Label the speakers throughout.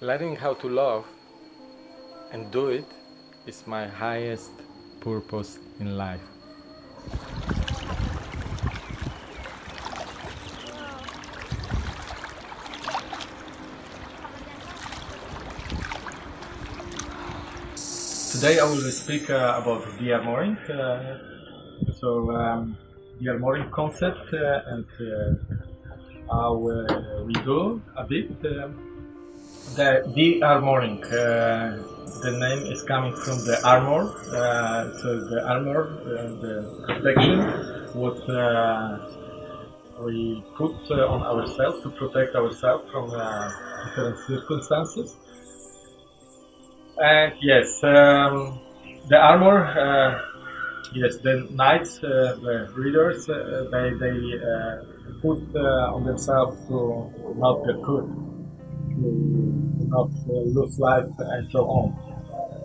Speaker 1: learning how to love and do it is my highest purpose in life. Today I will speak uh, about the armoring. Uh, so, um, the armoring concept uh, and uh, how uh, we do a bit. Um, the de-armoring, uh, the name is coming from the armor. Uh, so the armor, uh, the protection, what uh, we put uh, on ourselves to protect ourselves from uh, different circumstances. And yes, um, the armor, yes, the knights, the readers, they, they put on themselves to not get hurt, not uh, lose life, and so on.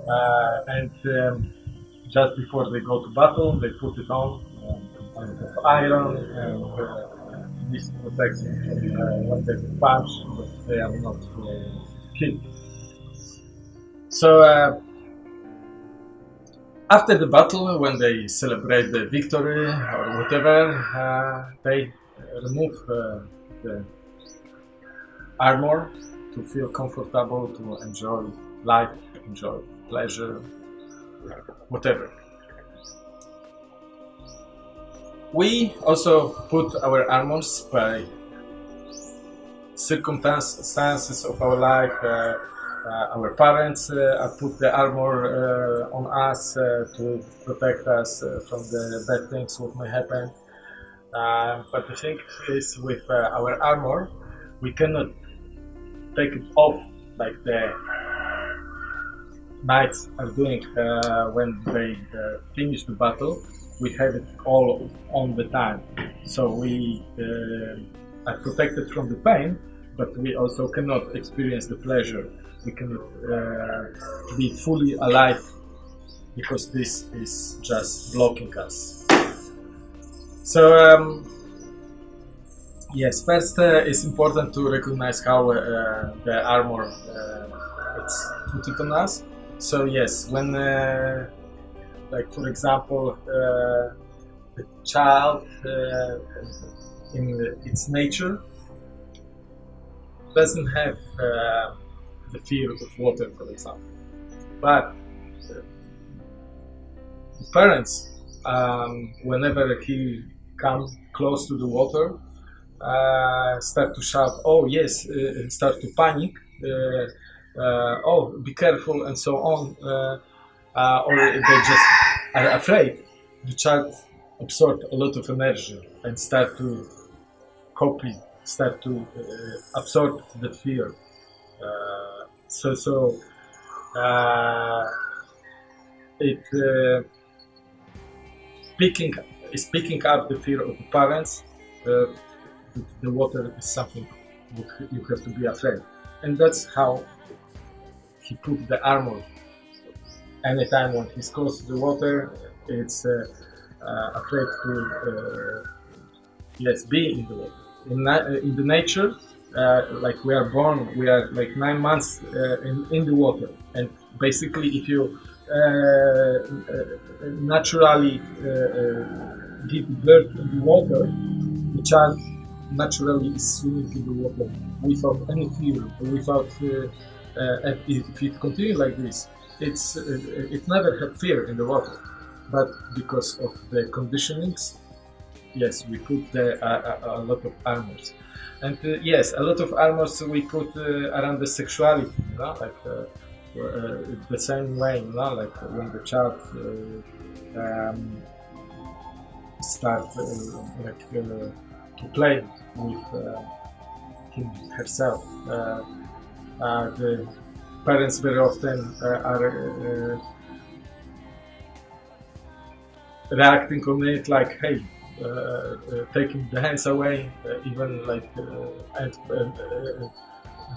Speaker 1: Uh, and um, just before they go to battle, they put it on um, of iron, and uh, this protects them from, uh, when they punch, but they are not uh, killed. So uh, after the battle, when they celebrate the victory or whatever, uh, they remove uh, the armor to feel comfortable, to enjoy life, enjoy pleasure, whatever. We also put our armors by circumstances of our life. Uh, uh, our parents uh, put the armor uh, on us uh, to protect us uh, from the bad things what may happen. But the thing is, with our armor, we cannot take it off like the knights are doing uh, when they uh, finish the battle. We have it all on the time, so we uh, are protected from the pain, but we also cannot experience the pleasure. We cannot uh, be fully alive because this is just blocking us. So. Um, Yes, first uh, it's important to recognize how uh, the armor uh, it's put it on us. So yes, when, uh, like for example, uh, the child uh, in its nature doesn't have the fear of water, for example, but parents, um, whenever he comes close to the water, uh, start to shout, "Oh yes!" Uh, start to panic. Oh, be careful, and so on. Or they just are afraid. The child absorbs a lot of energy and start to copy, start to absorb the fear. So, so it picking is picking up the fear of the parents. Uh, the water is something you have to be afraid, and that's how he put the armor. Anytime when he's close to the water, it's uh, uh, afraid to uh, yes be in the water. In, uh, in the nature, uh, like we are born, we are like nine months uh, in, in the water, and basically, if you naturally give birth in the water, the child naturally swimming in the water without any fear, without. Uh, uh, if it continues like this, it's uh, it never had fear in the water, but because of the conditionings, yes, we put the, a, a lot of armors, and uh, yes, a lot of armors we put around the sexuality, you know, like uh, the same way, you know, like when the child uh, um, start uh, like to play with uh, him herself. Uh, uh, the parents very often are reacting on it like, hey, uh, uh, taking the hands away, uh, even like, and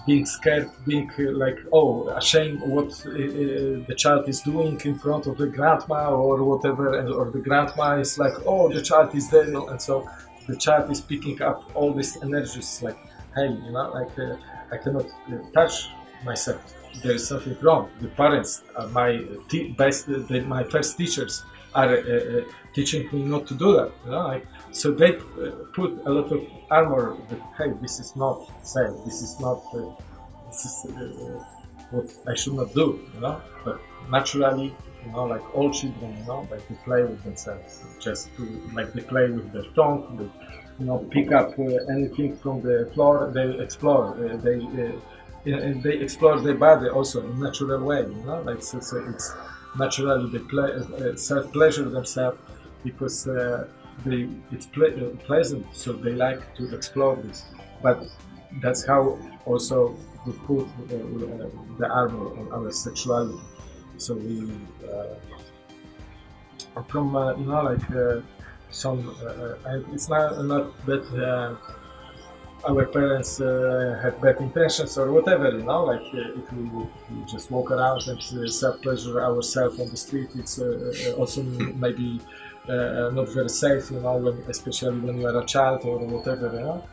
Speaker 1: being scared, being like, oh, ashamed what the child is doing in front of the grandma or whatever, and, or the grandma is like, oh, the child is there, and so the child is picking up all these energies, like, hey, you know, like, uh, I cannot uh, touch myself. There is something wrong. The parents, are my best, the, my first teachers are uh, uh, teaching me not to do that. You know, like, so they uh, put a lot of armor that hey, this is not safe. This is not. Uh, this is uh, what I should not do. You know, but naturally, you know, like all children, you know, like they play with themselves, just to like they play with their tongue. They, you know, pick up uh, anything from the floor. They explore. Uh, they and they explore their body also in natural way. You know, like so, so it's naturally they play, uh, self pleasure themselves because uh, they it's ple uh, pleasant, so they like to explore this. But that's how also we put uh, the armor on our sexuality. So we uh, from uh, you know like uh, some and it's not not that our parents uh, had bad intentions or whatever, you know, like uh, if, we, we, just walk around and uh, self-pleasure ourselves on the street, it's also maybe not very safe, you know, when, especially when you are a child or whatever, you know.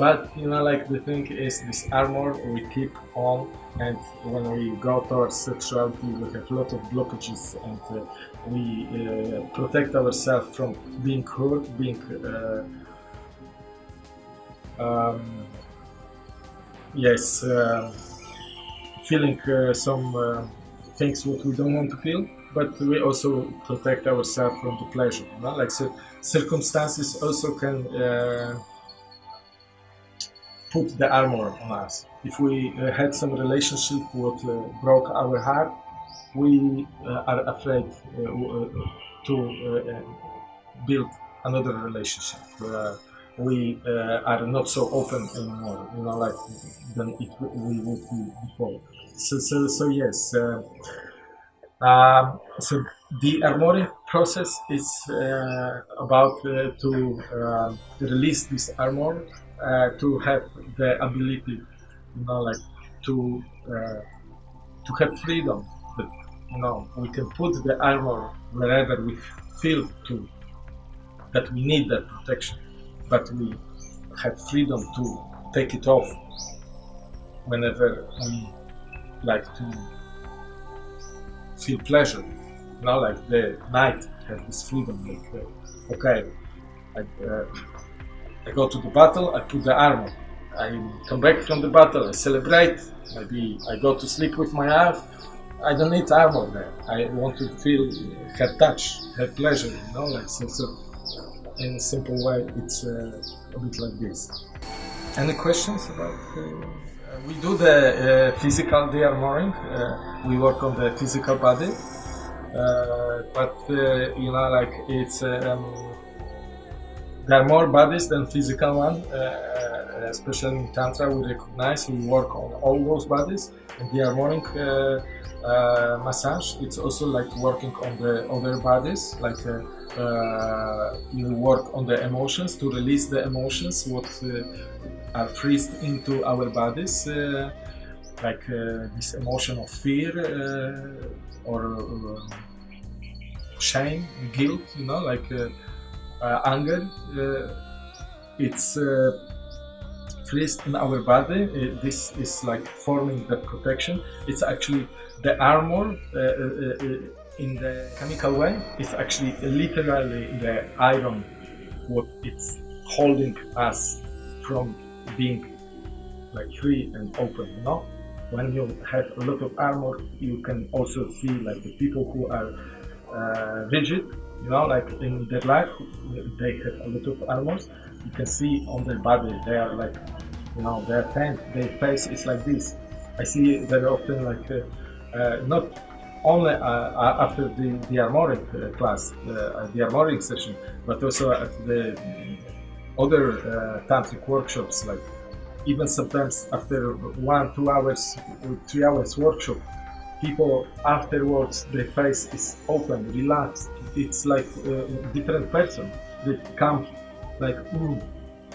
Speaker 1: But, you know, like the thing is this armor we keep on and when we go towards sexuality we have a lot of blockages and uh, we uh, protect ourselves from being hurt, being uh, um, yes, uh, feeling uh, some uh, things what we don't want to feel, but we also protect ourselves from the pleasure. You know? Like so circumstances also can uh, put the armor on us. If we uh, had some relationship what uh, broke our heart, we are afraid to build another relationship we uh, are not so open anymore, you know, like than it we would be before. So, so, so yes. Uh, uh, so the armoring process is uh, about uh, to uh, release this armor to have the ability, you know, like to to have freedom. That you know we can put the armor wherever we feel to that we need that protection but we have freedom to take it off whenever we like to feel pleasure. You know, like the knight has this freedom. Like, uh, okay, uh, I go to the battle, I put the armor. I come back from the battle, I celebrate. Maybe I go to sleep with my wife. I don't need armor there. I want to feel, her touch, her pleasure. You know, like so. so in a simple way, it's uh, a bit like this. Any questions about? Uh, we do the uh, physical de-armoring. Uh, we work on the physical body, uh, but uh, you know, like it's um, there are more bodies than physical one. especially in tantra, we recognize we work on all those bodies, and de-armoring massage. It's also like working on the other bodies, like uh, you work on the emotions to release the emotions what uh, are freezed into our bodies uh, like uh, this emotion of fear uh, or um, shame guilt you know like uh, Uh, anger uh, it's uh, freezed in our body. This is like forming the protection. It's actually the armor in the chemical way. It's actually literally the iron what it's holding us from being like free and open know? When you have a lot of armor you can also see like the people who are uh, rigid you know like in their life they have a lot of armors you can see on their body they are like you know their tent their face is like this. I see very often like uh, uh, not only uh, uh, after the, the armoring uh, class, the armoring session, but also at the other tantric workshops, like even sometimes after one, two hours, three hours workshop, people afterwards their face is open, relaxed. It's like a different person. They come like, mm,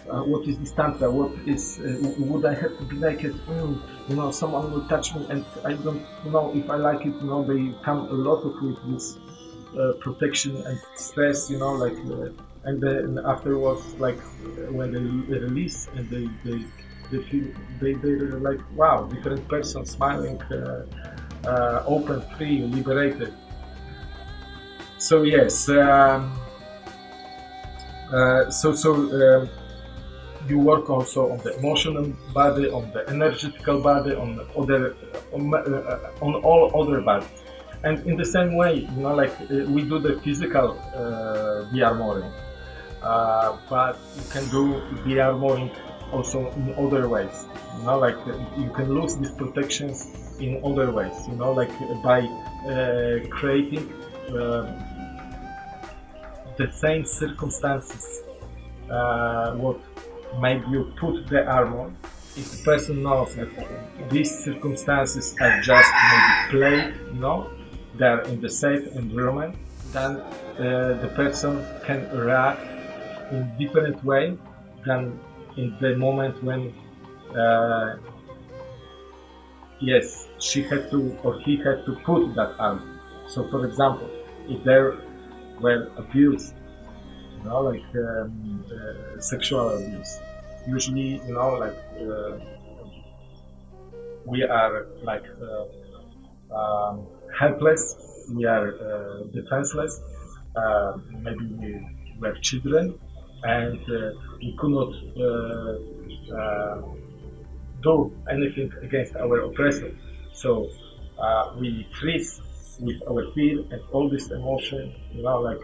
Speaker 1: uh, what is this tantra? What is? Uh, would I have to be naked? Mm, you know, someone will touch me, and I don't know if I like it. You know, they come a lot of with this uh, protection and stress. You know, like, uh, and then afterwards, like when they release and they they They feel they they're like wow, different person, smiling, uh, uh, open, free, liberated. So yes, um, uh, so so. Um, you work also on the emotional body, on the energetical body, on other, on, uh, on all other bodies. And in the same way, you know, like uh, we do the physical uh, dearmoring, uh, but you can do dearmoring also in other ways. You know, like uh, you can lose these protections in other ways. You know, like by uh, creating uh, the same circumstances what made you put the armor if the person knows that these circumstances are just maybe play, you know, they're in the safe environment, then uh, the person can react in different way than in the moment when uh, yes she had to or he had to put that armor. So for example, if there were abuse you know, like um, uh, sexual abuse. Usually, you know, like uh, we are like uh, um, helpless, we are uh, defenseless. Uh, maybe we were children, and uh, we could not do anything against our oppressor. So we freeze with our fear and all this emotion, you know, like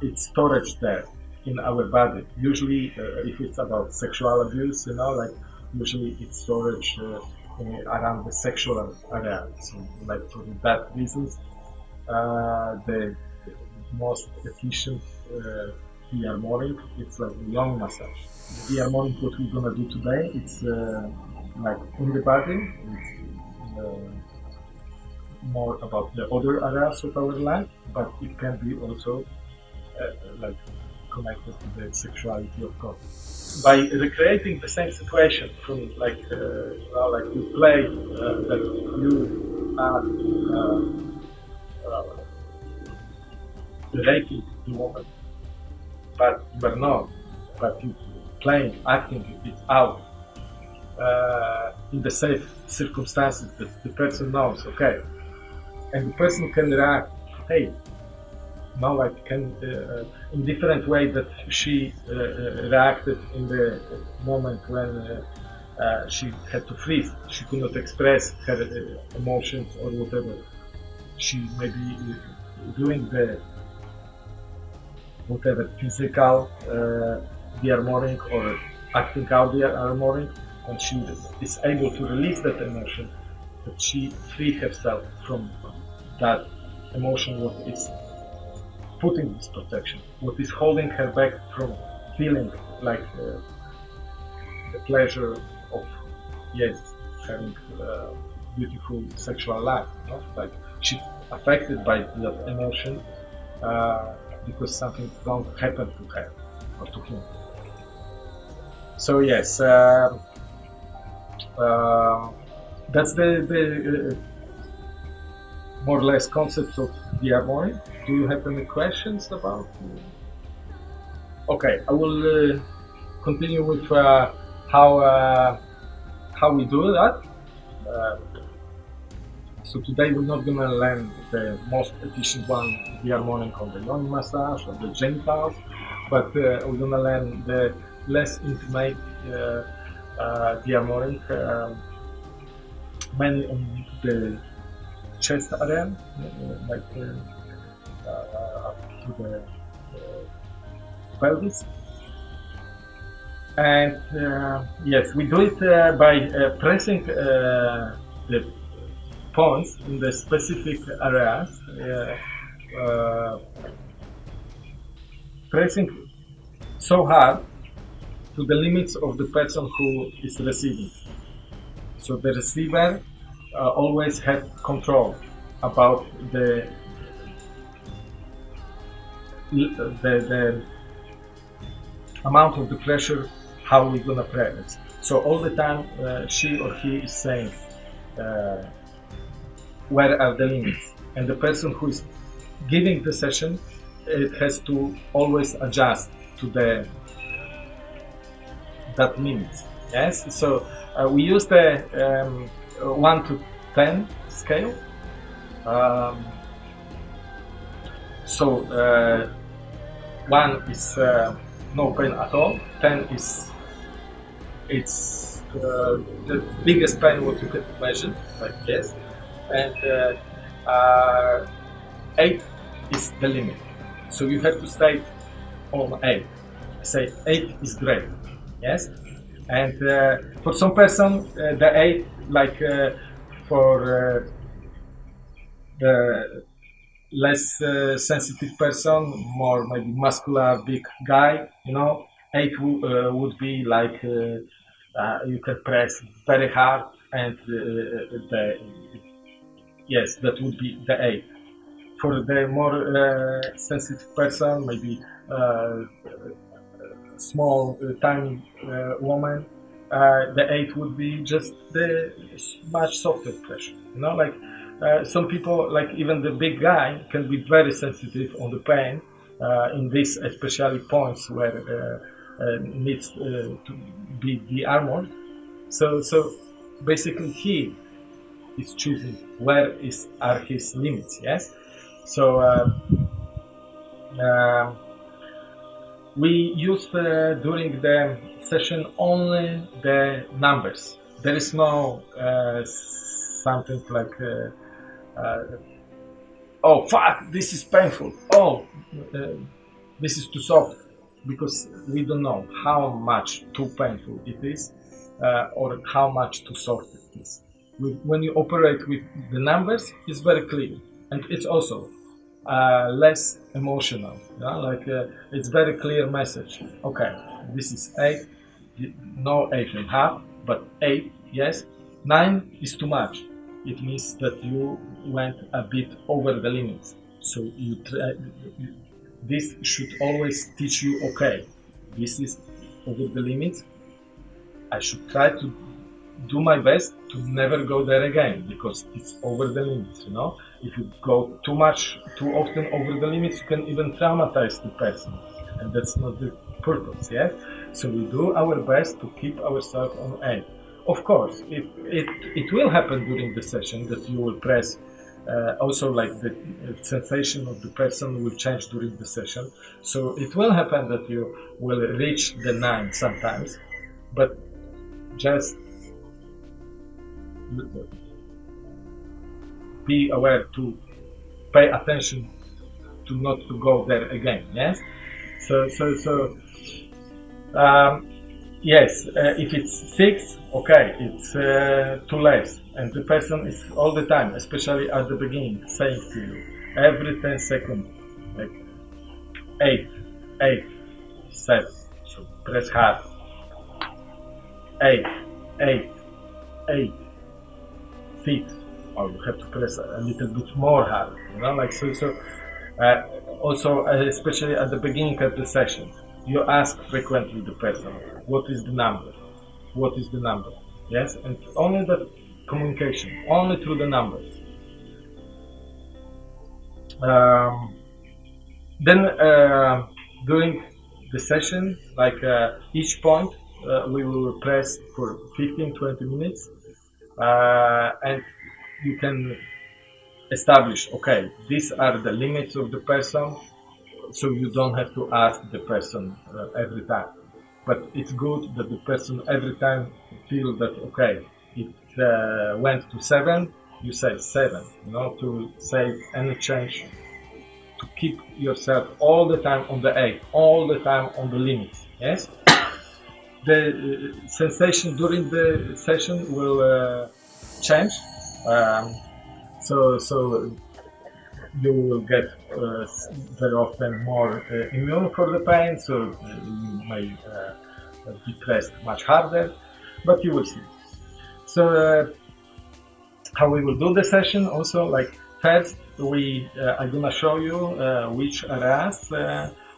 Speaker 1: it's storage there in our body. Usually, uh, if it's about sexual abuse, you know, like usually it's storage uh, around the sexual area. So, like for that reasons, uh, the most efficient uh, dearmoring it's like the lung massage. The dearmoring what we're gonna do today, it's uh, like in the body. It's, uh, more about the other areas of our life, but it can be also uh, like connected to the sexuality of God. By recreating the same situation from like uh, you know, like you play uh, that you are uh, relating to woman, but are not, but you playing, acting it out uh, in the safe circumstances that the person knows, okay, and the person can react, hey, now like can uh, in different way that she uh, uh, reacted in the moment when uh, she had to freeze. She could not express her emotions or whatever. She may be doing the whatever physical uh, armoring or acting out the armoring and she is able to release that emotion that she free herself from that emotion what is putting this protection, what is holding her back from feeling like uh, the pleasure of, yes, having a beautiful sexual life. You know? Like she's affected by that emotion uh, because something wrong happened to her or to him. So yes, uh, uh that's the, the uh, more or less concept of dearmoring do you have any questions about? Okay, I will uh, continue with uh, how uh, how we do that. Uh, so today we're not gonna learn the most efficient one, dearmoring on the yoni massage or the genitals, but we're gonna learn the less intimate uh, uh dearmoring, um, mainly on the chest area, uh, like uh, uh to the pelvis. And uh, yes, we do it uh, by pressing the points in the specific areas pressing so hard to the limits of the person who is receiving. So the receiver uh, always has control about the the, the amount of the pressure, how we're gonna press. So all the time, uh, she or he is saying, uh, where are the limits? And the person who is giving the session, it has to always adjust to the that means. Yes, so uh, we use the um, one to ten scale. Um, so uh, one is uh, no pain at all. Ten is it's uh, the biggest pain what you can imagine, like yes, and uh, uh, eight is the limit. So you have to stay on eight. Say eight is great, yes. And uh, for some person, uh, the eight, like uh, for uh, the less uh, sensitive person, more maybe muscular, big guy, you know, eight uh, would be like you can press very hard, and the yes, that would be the eight. For the more sensitive person, maybe small, uh, tiny uh, woman, uh, the eight would be just the much softer pressure. You know, like uh, some people, like even the big guy, can be very sensitive on the pain uh, in these especially points where uh, needs to be de-armored. So, so basically, he is choosing where is are his limits. Yes, so we use uh, during the session only the numbers. There is no uh, something like, uh, uh oh fuck, this is painful. Oh, uh, this is too soft, because we don't know how much too painful it is uh, or how much too soft it is. When you operate with the numbers, it's very clear, and it's also uh, less emotional. Yeah? Like uh, it's very clear message. Okay, this is eight, no eight and a half, but eight, yes. Nine is too much. It means that you went a bit over the limits. So you try, this should always teach you. Okay, this is over the limits. I should try to do my best to never go there again because it's over the limits, you know. If you go too much, too often over the limits, you can even traumatize the person, and that's not the purpose, yeah. So we do our best to keep ourselves on edge. Of course, it, it, it will happen during the session that you will press uh, also like the sensation of the person will change during the session so it will happen that you will reach the nine sometimes but just be aware to pay attention to not to go there again yes? So so so um, yes uh, if it's six okay it's uh, too less. And the person is all the time especially at the beginning saying to you every 10 seconds like eight eight seven. So press hard. Eight eight eight feet. Or you have to press a little bit more hard you know like so so uh, also uh, especially at the beginning of the session you ask frequently the person what is the number? What is the number? Yes? And only the communication only through the numbers. Um, then uh, during the session like uh, each point uh, we will press for 15-20 minutes uh, and you can establish okay these are the limits of the person so you don't have to ask the person uh, every time. But it's good that the person every time feel that okay it uh, went to seven you say seven you know to save any change to keep yourself all the time on the eight all the time on the limits yes the uh, sensation during the session will uh, change. Um, so, so you will get uh, very often more uh, immune for the pain, so you may uh, be pressed much harder, but you will see. So, uh, how we will do the session also, like first we, I'm gonna show you which areas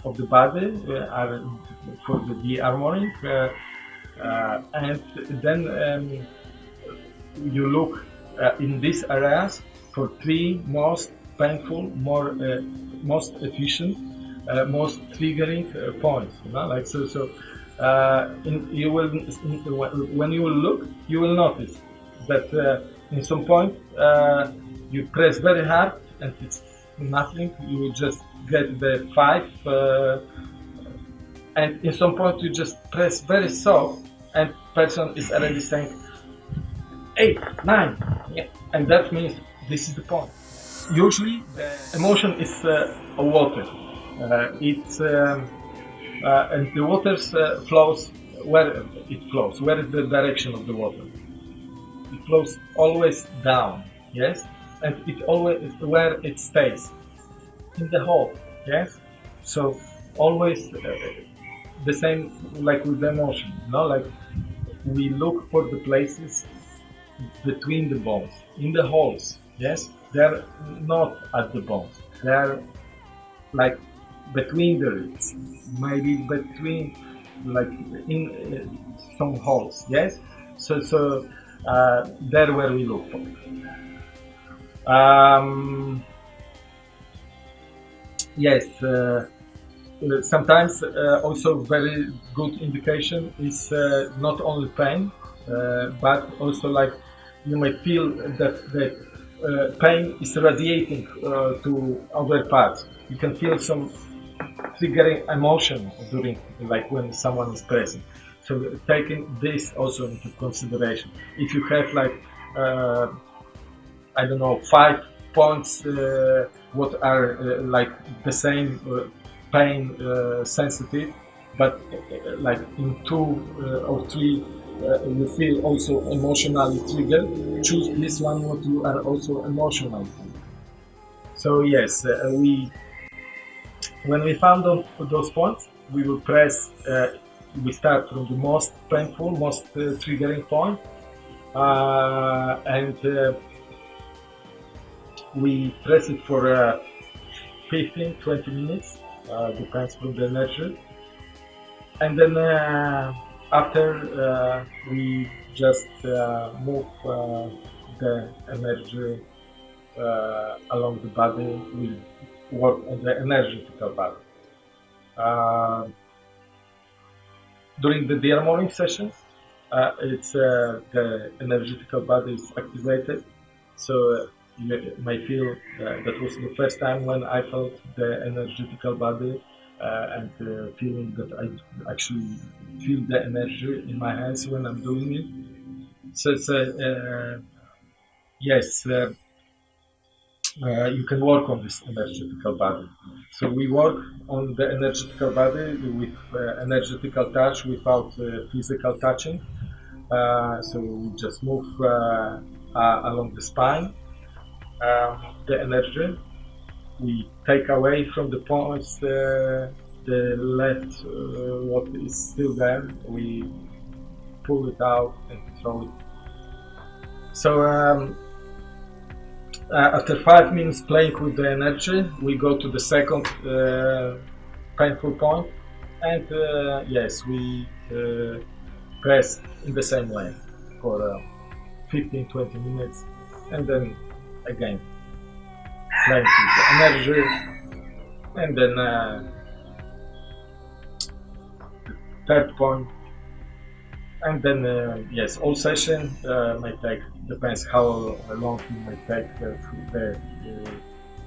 Speaker 1: of the body are for the de-armoring uh, and then um, you look uh, in these areas for three most painful, more uh, most efficient, most triggering points. You know? Like so, so uh, in, you will when you will look, you will notice that uh, in some point uh, you press very hard and it's nothing. You just get the five, uh, and in some point you just press very soft, and person is already saying eight, nine, yeah. and that means this is the point. Usually, the emotion is uh, water. Uh, it's um, uh, and the water uh, flows where it flows. Where is the direction of the water? It flows always down. Yes, and it always where it stays in the hole. Yes, so always uh, the same like with the emotion. You know, like we look for the places between the bones, in the holes. Yes, they're not at the bones. They're like between the ribs, maybe between like in uh, some holes. Yes, so so uh, there where we look for. Um, yes, uh, uh, sometimes uh, also very good indication is uh, not only pain, uh, but also like you may feel that the pain is radiating to other parts. You can feel some triggering emotion during like when someone is present. So taking this also into consideration. If you have like uh, I don't know five points uh, what are uh, like the same uh, pain uh, sensitive, but uh, like in two or three you feel also emotionally triggered. Choose this one what you are also emotional. So yes, we when we found those points, we will press, we start from the most painful, most triggering point, and we press it for uh, 15, 20 minutes, uh, depends from the energy. And then after we just move the energy along the body, we work on the energetical body. Uh, during the dearmoring sessions, uh, it's uh, the energetical body is activated. So uh, may feel uh, that was the first time when I felt the energetical body uh, and feeling that I actually feel the energy in my hands when I'm doing it. So it's yes uh, you can work on this energetical body. So we work on the energetical body with uh, energetical touch without uh, physical touching. Uh, so we just move uh, uh, along the spine, um, the energy. We take away from the points the left, what is still there. We pull it out and throw it. So um, uh, after five minutes playing with the energy, we go to the second uh, painful point, and uh, yes, we uh, press in the same way for 15-20 uh, minutes, and then again. The energy, and then uh, third point. And then uh, yes all session uh, take depends how long you might take uh, uh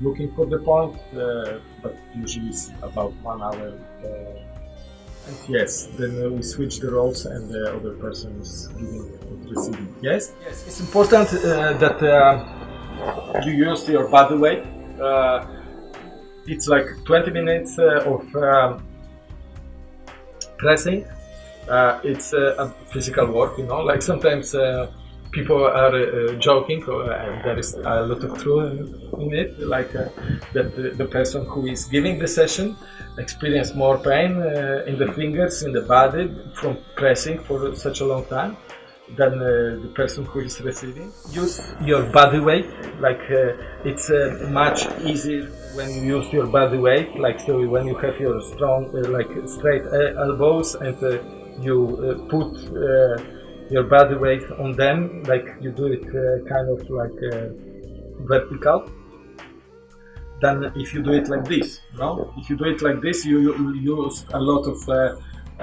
Speaker 1: looking for the point uh, but usually it's about one hour uh, and yes then we switch the roles and the other person is giving and receiving. Yes? Yes it's important that you use your body weight it's like 20 minutes of um, pressing uh, it's uh, a physical work, you know. Like sometimes uh, people are uh, joking, and there is a lot of truth in it. Like uh, that the, the, person who is giving the session experience more pain uh, in the fingers, in the body from pressing for such a long time than uh, the person who is receiving. Use your body weight. Like uh, it's uh, much easier when you use your body weight. Like so, when you have your strong, like straight elbows and you uh, put uh, your body weight on them, like you do it uh, kind of like vertical. Then if you do it like this, no? If you do it like this, you, you use a lot of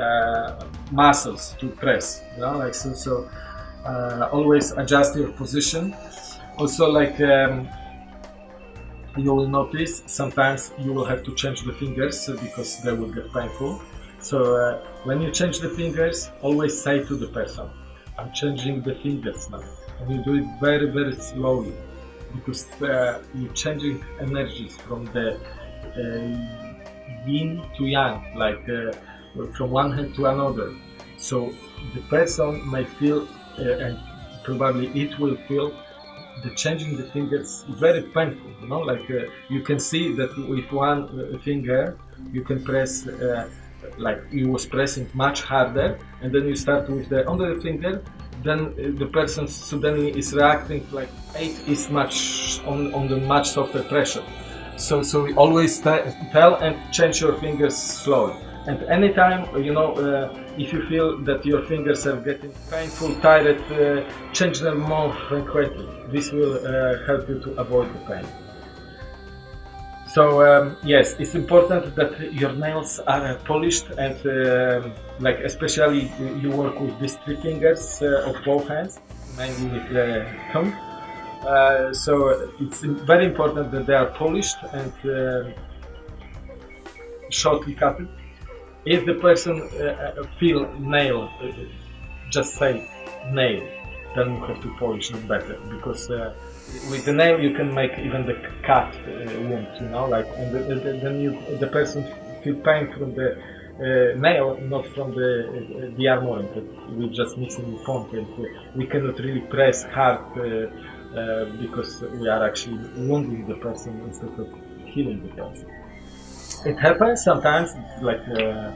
Speaker 1: uh, muscles to press. You know, like so. So uh, always adjust your position. Also, like um, you will notice sometimes you will have to change the fingers because they will get painful. So uh, when you change the fingers, always say to the person, "I'm changing the fingers now," and you do it very very slowly because uh, you're changing energies from the uh, yin to yang, like uh, from one hand to another. So the person may feel, uh, and probably it will feel, the changing the fingers very painful. You know, like uh, you can see that with one uh, finger you can press. like you was pressing much harder and then you start with the other finger then the person suddenly is reacting like eight is much on, on the much softer pressure. So so we always tell and change your fingers slowly. And anytime you know uh, if you feel that your fingers are getting painful, tired, uh, change them more frequently. This will uh, help you to avoid the pain. So um, yes, it's important that your nails are polished and uh, like especially you work with these three fingers uh, of both hands, mainly with the thumb. Uh, so it's very important that they are polished and uh, shortly cut. If the person uh, uh, feel nail, just say nail, then you have to polish it better because with the nail you can make even the cut uh, wound, you know, like and the, the, then you the person feel pain from the uh, nail, not from the uh, the armoring. We just mixing foam and we cannot really press hard uh, uh, because we are actually wounding the person instead of healing the person. It happens sometimes, like. Uh,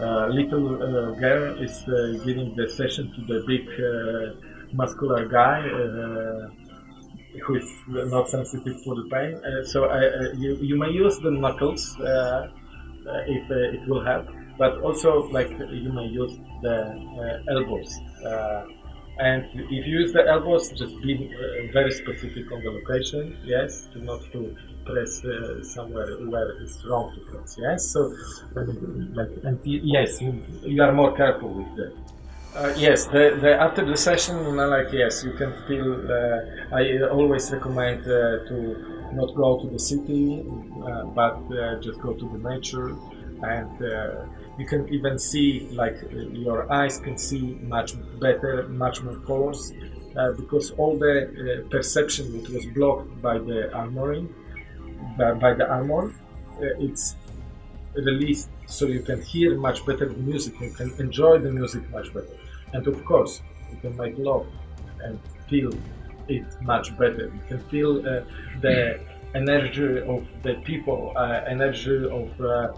Speaker 1: uh, little uh, girl is uh, giving the session to the big muscular guy who is not sensitive for the pain. Uh, so uh, uh, you, you may use the knuckles if it will help, but also like you may use the elbows. and if you use the elbows, just be very specific on the location, yes, to not to press uh, somewhere where it's wrong to press. Yes, so like and yes, you, you are more careful with that. Uh, yes, the, the, after the session, like yes, you can feel. Uh, I always recommend uh, to not go to the city, uh, but uh, just go to the nature, and uh, you can even see like your eyes can see much better, much more colors, because all the perception that was blocked by the armoring, by, by the armor, it's released so you can hear much better the music, you can enjoy the music much better. And of course, you can make love and feel it much better. You can feel uh, the energy of the people, uh, energy of uh, uh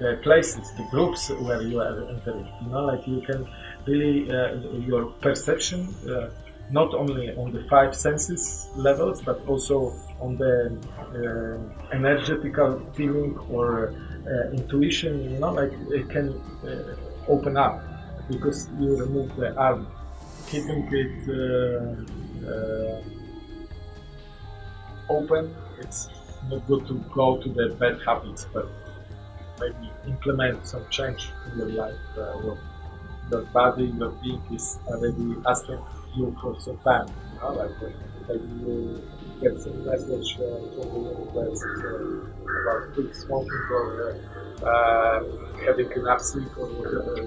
Speaker 1: the places, the groups where you are entering. You know, like you can really, uh, your perception, uh, not only on the five senses levels, but also on the energetical feeling or intuition, you know, like it can open up because you remove the arm, keeping it uh, uh, open. It's not good to go to the bad habits, but maybe implement some change in your life. Uh, your body, your being is already asking you for some. You know, like uh, maybe you get some message uh, from the universe uh, about quit smoking or uh, having enough sleep or whatever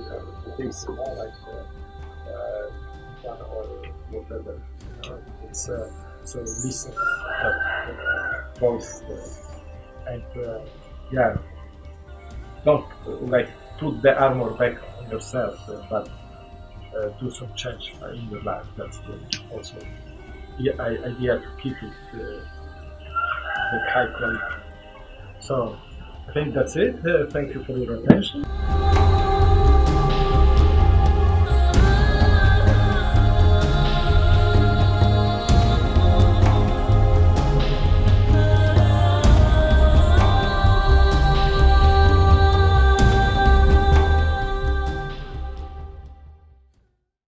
Speaker 1: things, you know, like uh, uh, or whatever. You know, it's uh, so listen that uh, voice uh, and uh, yeah, don't like put the armor back on yourself, uh, but uh, do some change uh, in your life. That's the, also the idea to keep it uh, the high quality. So I think that's it. Uh, thank you for your attention.